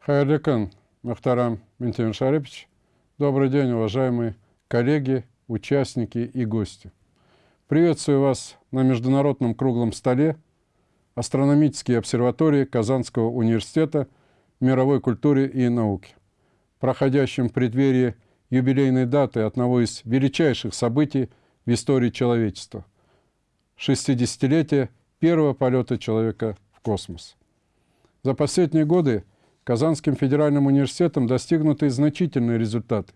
Хайрликан Махтарам Ментимир Шарипович. Добрый день, уважаемые коллеги, участники и гости. Приветствую вас на Международном круглом столе астрономические обсерватории Казанского университета мировой культуре и науки, проходящем в преддверии юбилейной даты одного из величайших событий в истории человечества – 60-летия первого полета человека в космос. За последние годы Казанским федеральным университетом достигнуты значительные результаты.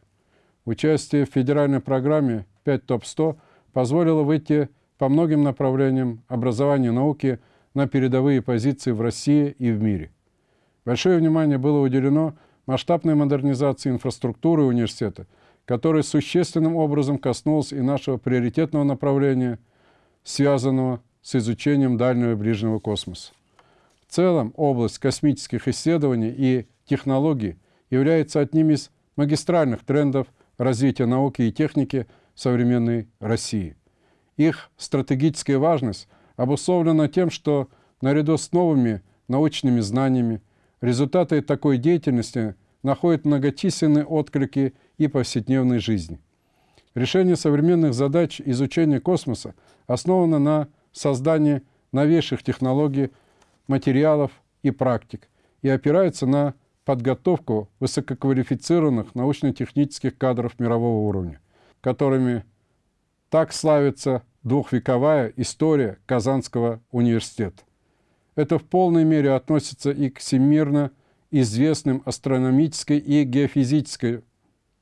Участие в федеральной программе 5 ТОП-100 позволило выйти по многим направлениям образования и науки на передовые позиции в России и в мире. Большое внимание было уделено масштабной модернизации инфраструктуры университета, которая существенным образом коснулась и нашего приоритетного направления, связанного с изучением дальнего и ближнего космоса. В целом, область космических исследований и технологий является одним из магистральных трендов развития науки и техники современной России. Их стратегическая важность обусловлена тем, что наряду с новыми научными знаниями результаты такой деятельности находят многочисленные отклики и повседневной жизни. Решение современных задач изучения космоса основано на создании новейших технологий материалов и практик и опирается на подготовку высококвалифицированных научно-технических кадров мирового уровня, которыми так славится двухвековая история Казанского университета. Это в полной мере относится и к всемирно известным астрономической и геофизической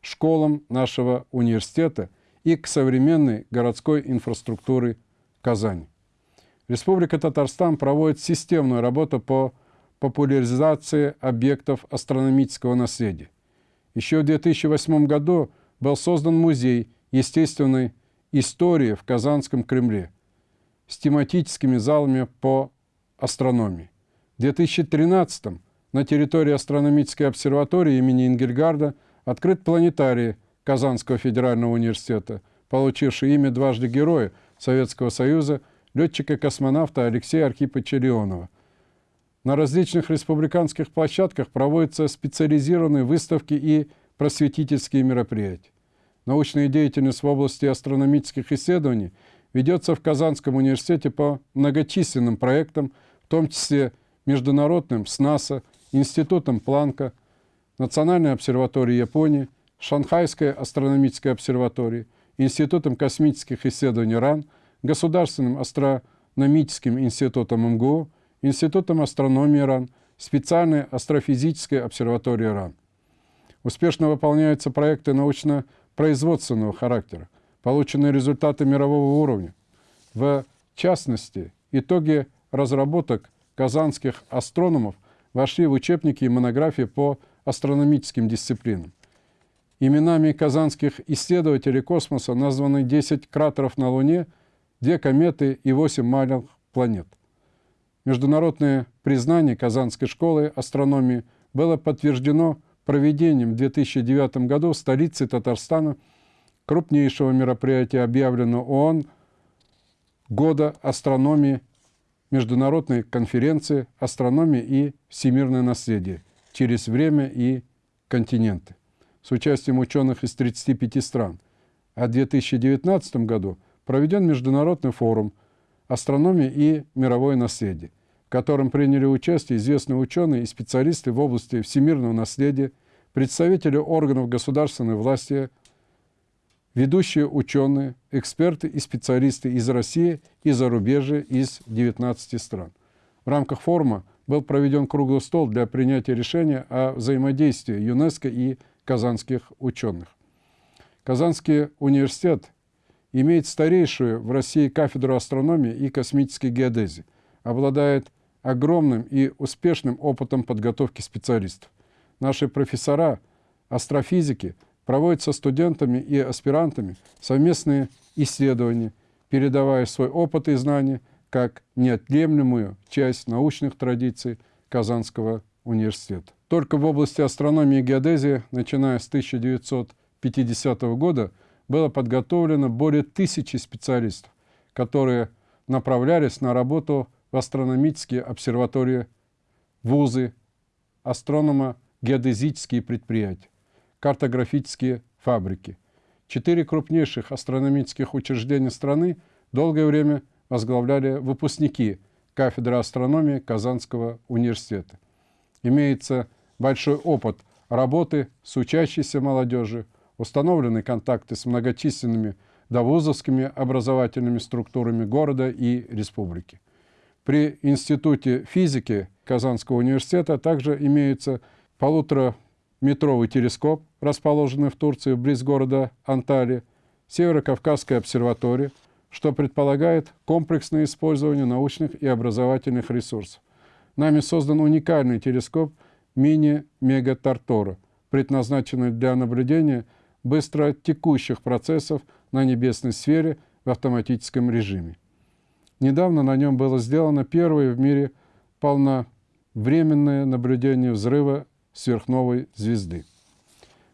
школам нашего университета и к современной городской инфраструктуре Казани. Республика Татарстан проводит системную работу по популяризации объектов астрономического наследия. Еще в 2008 году был создан музей естественной истории в Казанском Кремле с тематическими залами по астрономии. В 2013 на территории астрономической обсерватории имени Ингельгарда открыт планетарий Казанского федерального университета, получивший имя дважды Героя Советского Союза – летчика-космонавта Алексея Архиповича Леонова. На различных республиканских площадках проводятся специализированные выставки и просветительские мероприятия. Научная деятельность в области астрономических исследований ведется в Казанском университете по многочисленным проектам, в том числе международным с НАСА, Институтом Планка, Национальной обсерваторией Японии, Шанхайской астрономической обсерваторией, Институтом космических исследований РАН – Государственным астрономическим институтом МГУ, Институтом астрономии РАН, специальной астрофизической обсерваторией РАН. Успешно выполняются проекты научно-производственного характера, полученные результаты мирового уровня. В частности, итоги разработок казанских астрономов вошли в учебники и монографии по астрономическим дисциплинам. Именами казанских исследователей космоса названы 10 кратеров на Луне – две кометы и восемь маленьких планет. Международное признание Казанской школы астрономии было подтверждено проведением в 2009 году в столице Татарстана крупнейшего мероприятия, объявленного ООН «Года астрономии» Международной конференции «Астрономия и всемирное наследие» через время и континенты с участием ученых из 35 стран. А в 2019 году – проведен международный форум «Астрономия и мировое наследие», в котором приняли участие известные ученые и специалисты в области всемирного наследия, представители органов государственной власти, ведущие ученые, эксперты и специалисты из России и зарубежья из 19 стран. В рамках форума был проведен круглый стол для принятия решения о взаимодействии ЮНЕСКО и казанских ученых. Казанский университет имеет старейшую в России кафедру астрономии и космической геодезии, обладает огромным и успешным опытом подготовки специалистов. Наши профессора, астрофизики проводят со студентами и аспирантами совместные исследования, передавая свой опыт и знания как неотъемлемую часть научных традиций Казанского университета. Только в области астрономии и геодезии, начиная с 1950 года, было подготовлено более тысячи специалистов, которые направлялись на работу в астрономические обсерватории, вузы, астрономо геодезические предприятия, картографические фабрики. Четыре крупнейших астрономических учреждения страны долгое время возглавляли выпускники кафедры астрономии Казанского университета. Имеется большой опыт работы с учащейся молодежью, установлены контакты с многочисленными довузовскими образовательными структурами города и республики. При Институте физики Казанского университета также имеется полутораметровый телескоп, расположенный в Турции, близ города Анталия, Северо-Кавказская обсерватория, что предполагает комплексное использование научных и образовательных ресурсов. Нами создан уникальный телескоп мини-мега-тартора, предназначенный для наблюдения быстро текущих процессов на небесной сфере в автоматическом режиме. Недавно на нем было сделано первое в мире полновременное наблюдение взрыва сверхновой звезды.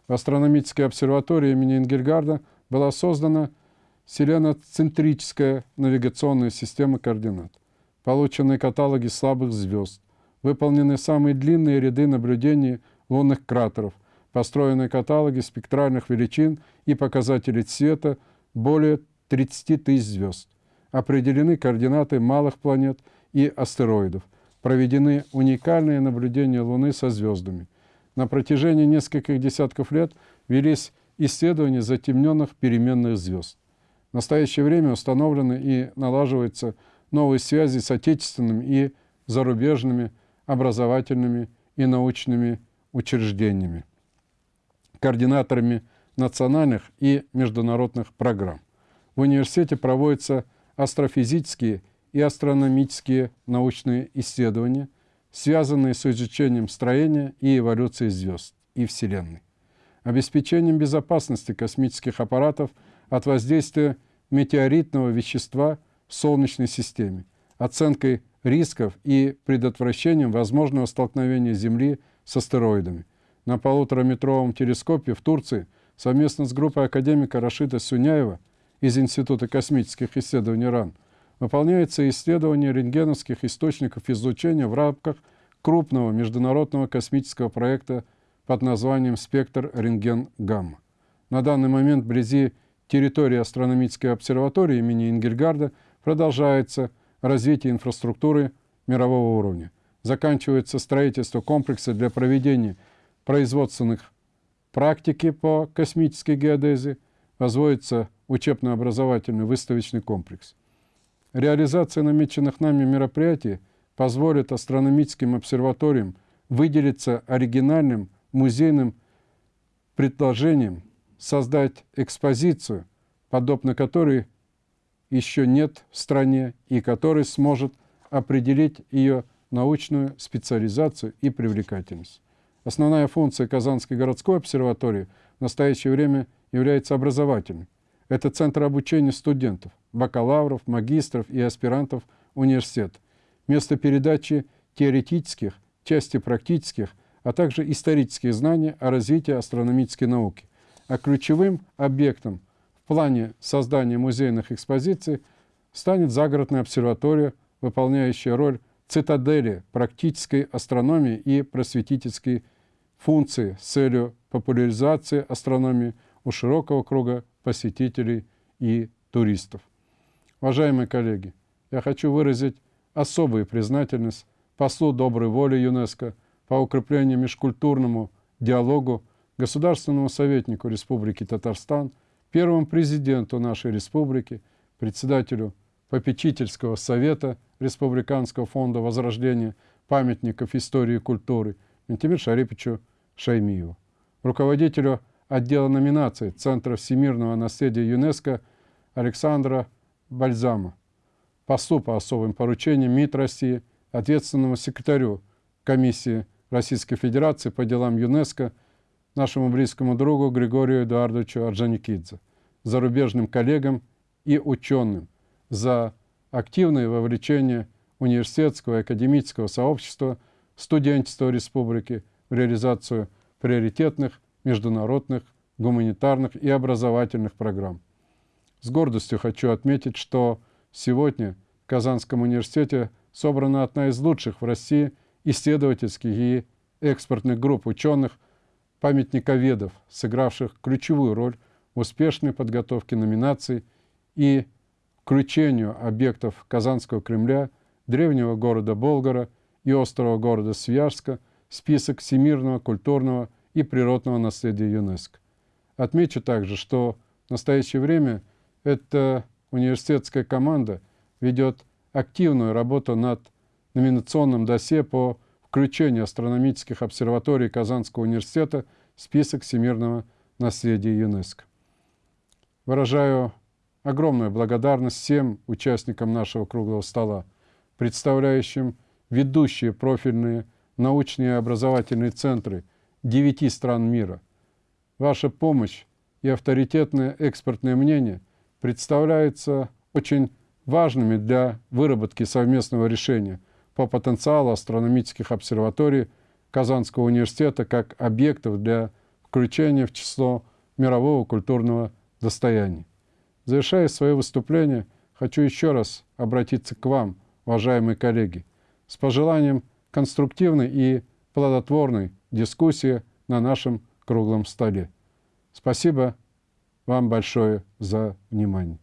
В астрономической обсерватории имени Ингельгарда была создана селеноцентрическая навигационная система координат. Получены каталоги слабых звезд, выполнены самые длинные ряды наблюдений лунных кратеров, построены каталоги спектральных величин и показателей цвета более 30 тысяч звезд. Определены координаты малых планет и астероидов. Проведены уникальные наблюдения Луны со звездами. На протяжении нескольких десятков лет велись исследования затемненных переменных звезд. В настоящее время установлены и налаживаются новые связи с отечественными и зарубежными образовательными и научными учреждениями, координаторами национальных и международных программ. В университете проводятся астрофизические и астрономические научные исследования, связанные с изучением строения и эволюции звезд и Вселенной, обеспечением безопасности космических аппаратов от воздействия метеоритного вещества в Солнечной системе, оценкой рисков и предотвращением возможного столкновения Земли с астероидами. На полутораметровом телескопе в Турции совместно с группой академика Рашида Суняева из Института космических исследований РАН выполняется исследование рентгеновских источников излучения в рамках крупного международного космического проекта под названием «Спектр рентген-гамма». На данный момент вблизи территории астрономической обсерватории имени Ингельгарда продолжается развитие инфраструктуры мирового уровня. Заканчивается строительство комплекса для проведения производственных практики по космической геодезии, возводится учебно-образовательный выставочный комплекс. Реализация намеченных нами мероприятий позволит астрономическим обсерваториям выделиться оригинальным музейным предложением создать экспозицию, подобно которой еще нет в стране и который сможет определить ее научную специализацию и привлекательность. Основная функция Казанской городской обсерватории в настоящее время является образовательной. Это центр обучения студентов, бакалавров, магистров и аспирантов университет, место передачи теоретических, части практических, а также исторических знаний о развитии астрономической науки. А ключевым объектом в плане создания музейных экспозиций станет загородная обсерватория, выполняющая роль цитадели практической астрономии и просветительской функции с целью популяризации астрономии у широкого круга посетителей и туристов. Уважаемые коллеги, я хочу выразить особую признательность послу доброй воли ЮНЕСКО по укреплению межкультурному диалогу, государственному советнику Республики Татарстан, первому президенту нашей республики, председателю попечительского совета Республиканского фонда возрождения памятников истории и культуры Ментимир Шарипичу Шаймиеву, руководителю отдела номинаций Центра всемирного наследия ЮНЕСКО Александра Бальзама, послу по особым поручениям МИД России, ответственному секретарю Комиссии Российской Федерации по делам ЮНЕСКО, нашему близкому другу Григорию Эдуардовичу Орджоникидзе, зарубежным коллегам и ученым за активное вовлечение университетского и академического сообщества, студенчества республики в реализацию приоритетных международных, гуманитарных и образовательных программ. С гордостью хочу отметить, что сегодня в Казанском университете собрана одна из лучших в России исследовательских и экспортных групп ученых, памятниковедов, сыгравших ключевую роль в успешной подготовке номинаций и включению объектов Казанского Кремля, древнего города Болгара и острова города Свияжска список всемирного культурного и природного наследия ЮНЕСКО. Отмечу также, что в настоящее время эта университетская команда ведет активную работу над номинационным досье по включению астрономических обсерваторий Казанского университета в список всемирного наследия ЮНЕСКО. Выражаю огромную благодарность всем участникам нашего круглого стола, представляющим ведущие профильные научные и образовательные центры девяти стран мира. Ваша помощь и авторитетное экспертное мнение представляются очень важными для выработки совместного решения по потенциалу астрономических обсерваторий Казанского университета как объектов для включения в число мирового культурного достояния. Завершая свое выступление, хочу еще раз обратиться к вам, уважаемые коллеги, с пожеланием конструктивной и плодотворной дискуссии на нашем круглом столе. Спасибо вам большое за внимание.